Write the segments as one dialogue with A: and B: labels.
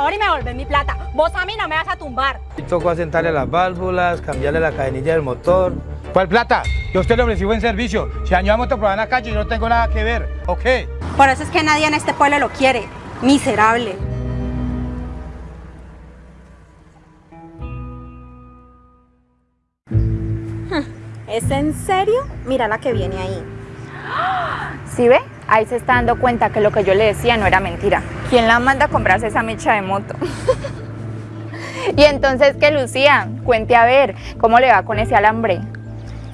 A: favor y me devolver mi plata. Vos a mí no me vas a tumbar.
B: Y tocó asentarle las válvulas, cambiarle la cadenilla del motor.
C: ¿Cuál plata? Yo a usted le ofrecí buen servicio. Si dañó a moto por la calle, yo no tengo nada que ver. ¿Ok?
A: Por eso es que nadie en este pueblo lo quiere. Miserable.
D: ¿Es en serio? Mira la que viene ahí.
E: ¿Sí ve? Ahí se está dando cuenta que lo que yo le decía no era mentira. ¿Quién la manda a comprarse esa mecha de moto? y entonces, ¿qué, Lucía? Cuente a ver, ¿cómo le va con ese alambre?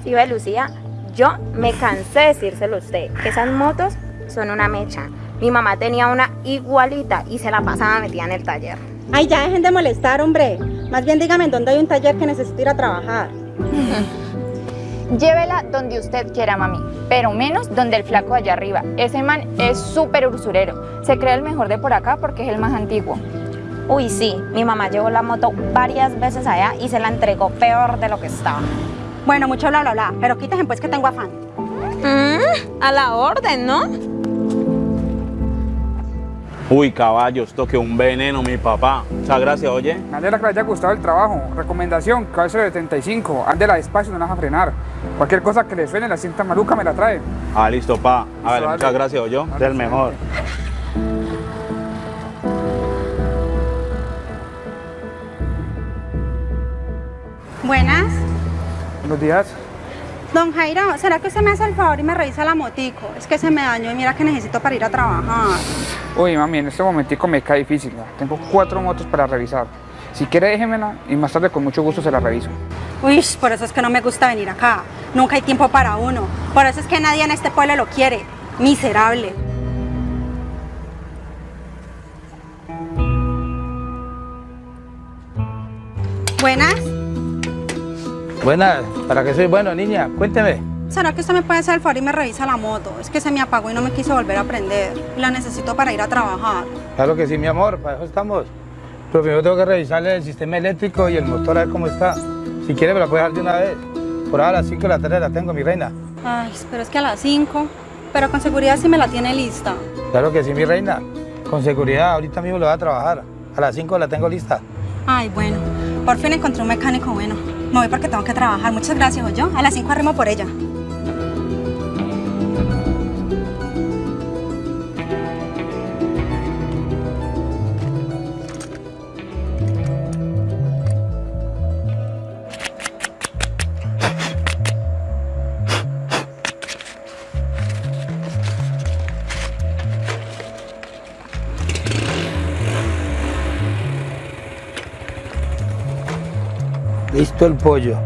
D: ¿Sí ve, Lucía? Yo me cansé de decírselo a usted, que esas motos son una mecha. Mi mamá tenía una igualita y se la pasaba metida en el taller.
A: Ay, ya dejen de molestar, hombre. Más bien dígame en dónde hay un taller que necesito ir a trabajar.
E: Llévela donde usted quiera, mami, pero menos donde el flaco allá arriba. Ese man es súper usurero. Se cree el mejor de por acá porque es el más antiguo.
D: Uy, sí, mi mamá llevó la moto varias veces allá y se la entregó peor de lo que estaba.
A: Bueno, mucho bla bla bla, pero quítense pues que tengo afán.
D: Mm, a la orden, ¿no?
F: Uy, caballos, toque un veneno, mi papá. Muchas gracias, oye.
G: Me alegra que le haya gustado el trabajo. Recomendación, cabeza de 35. Ándela despacio, no la vas a frenar. Cualquier cosa que le suene la cinta maluca me la trae.
F: Ah, listo, pa. A ver, muchas gracias, oye.
G: Dale,
F: Es el mejor.
A: Buenas.
G: Buenos días.
A: Don Jairo, ¿será que usted me hace el favor y me revisa la motico? Es que se me dañó y mira que necesito para ir a trabajar.
G: Uy, mami, en este momentico me cae difícil. ¿no? Tengo cuatro motos para revisar. Si quiere, déjemela y más tarde con mucho gusto se la reviso.
A: Uy, por eso es que no me gusta venir acá. Nunca hay tiempo para uno. Por eso es que nadie en este pueblo lo quiere. Miserable. Buenas.
B: Buenas, ¿para qué soy bueno, niña? Cuénteme.
A: ¿Será que usted me puede hacer el favor y me revisa la moto? Es que se me apagó y no me quiso volver a prender. Y la necesito para ir a trabajar.
B: Claro que sí, mi amor, para eso estamos. Pero primero tengo que revisarle el sistema eléctrico y el motor a ver cómo está. Si quiere me la puede dejar de una vez. Por ahora a las 5 de la tarde la tengo, mi reina.
A: Ay, pero es que a las 5. Pero con seguridad sí me la tiene lista.
B: Claro que sí, mi reina. Con seguridad, ahorita mismo lo voy a trabajar. A las 5 la tengo lista.
A: Ay, bueno. Por fin encontré un mecánico bueno. Me voy porque tengo que trabajar. Muchas gracias, yo. A las 5 arrimo por ella.
B: Listo el pollo.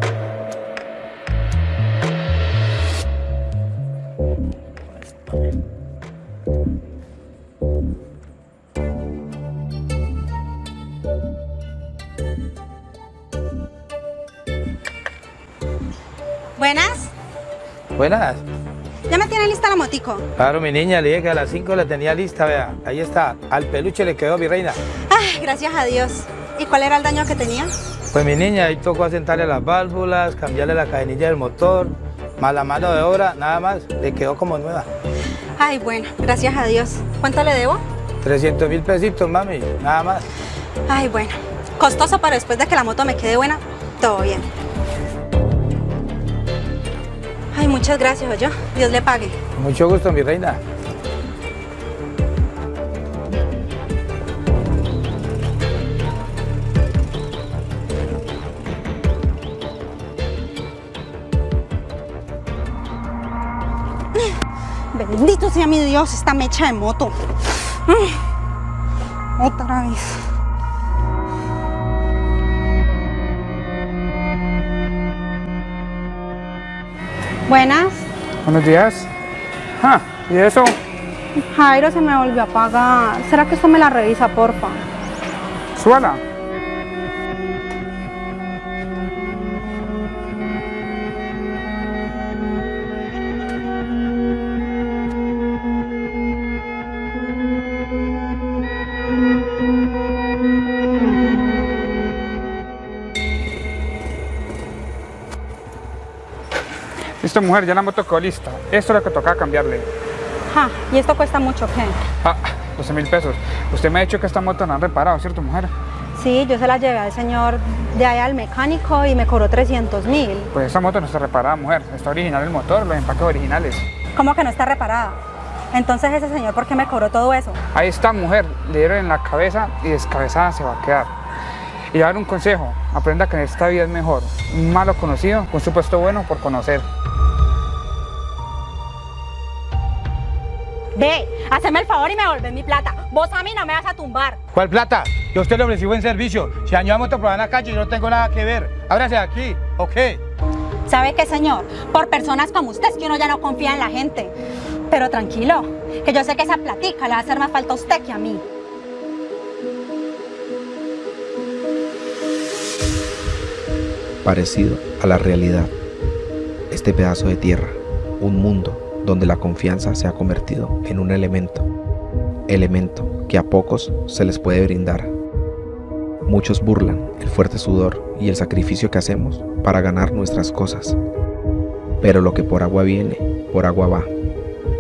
A: Buenas.
B: Buenas.
A: ¿Ya me tiene lista la motico?
B: Claro, mi niña, le dije que a las 5 la tenía lista, vea. Ahí está. Al peluche le quedó, mi reina.
A: Ay, gracias a Dios. ¿Y cuál era el daño que tenía?
B: Pues mi niña, ahí tocó asentarle las válvulas, cambiarle la cadenilla del motor, más la mano de obra, nada más, le quedó como nueva.
A: Ay, bueno, gracias a Dios. ¿Cuánto le debo?
B: 300 mil pesitos, mami, nada más.
A: Ay, bueno. Costoso, pero después de que la moto me quede buena, todo bien. Ay, muchas gracias, yo. Dios le pague.
B: Mucho gusto, mi reina.
A: Bendito sea mi Dios, esta mecha de moto. Mm. Otra vez. Buenas.
G: Buenos días. Ah, ¿y eso?
A: Jairo se me volvió a pagar. ¿Será que esto me la revisa, porfa?
G: Súbala. Listo, mujer, ya la moto quedó lista. Esto es lo que tocaba cambiarle.
A: Ja, ¿y esto cuesta mucho qué?
G: Ah, 12 mil pesos. Usted me ha dicho que esta moto no han reparado, ¿cierto, mujer?
A: Sí, yo se la llevé al señor de allá al mecánico y me cobró 300 mil.
G: Pues esta moto no está reparada, mujer. Está original el motor, los empaques originales.
A: ¿Cómo que no está reparada? Entonces ese señor, ¿por qué me cobró todo eso?
G: Ahí está, mujer. Le dieron en la cabeza y descabezada se va a quedar. Y dar un consejo. Aprenda que en esta vida es mejor un malo conocido con su puesto bueno por conocer.
A: Ve, haceme el favor y me volvés mi plata. Vos a mí no me vas a tumbar.
C: ¿Cuál plata? Yo a usted le ofrecí buen servicio. Si la moto por en la calle, yo no tengo nada que ver. Ábrase de aquí, ¿ok?
A: ¿Sabe qué, señor? Por personas como usted es que uno ya no confía en la gente. Pero tranquilo, que yo sé que esa platica le va a hacer más falta a usted que a mí.
H: parecido a la realidad. Este pedazo de tierra, un mundo donde la confianza se ha convertido en un elemento, elemento que a pocos se les puede brindar. Muchos burlan el fuerte sudor y el sacrificio que hacemos para ganar nuestras cosas. Pero lo que por agua viene, por agua va,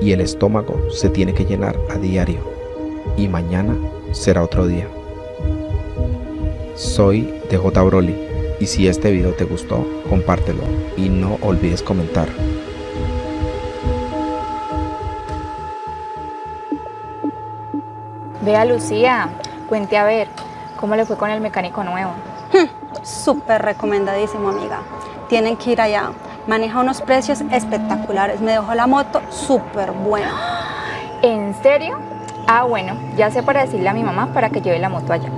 H: y el estómago se tiene que llenar a diario, y mañana será otro día. Soy DJ Broly y si este video te gustó, compártelo y no olvides comentar.
E: Vea Lucía, cuente a ver, ¿cómo le fue con el mecánico nuevo?
A: Súper recomendadísimo, amiga. Tienen que ir allá. Maneja unos precios espectaculares. Me dejó la moto súper buena.
E: ¿En serio? Ah, bueno, ya sé para decirle a mi mamá para que lleve la moto allá.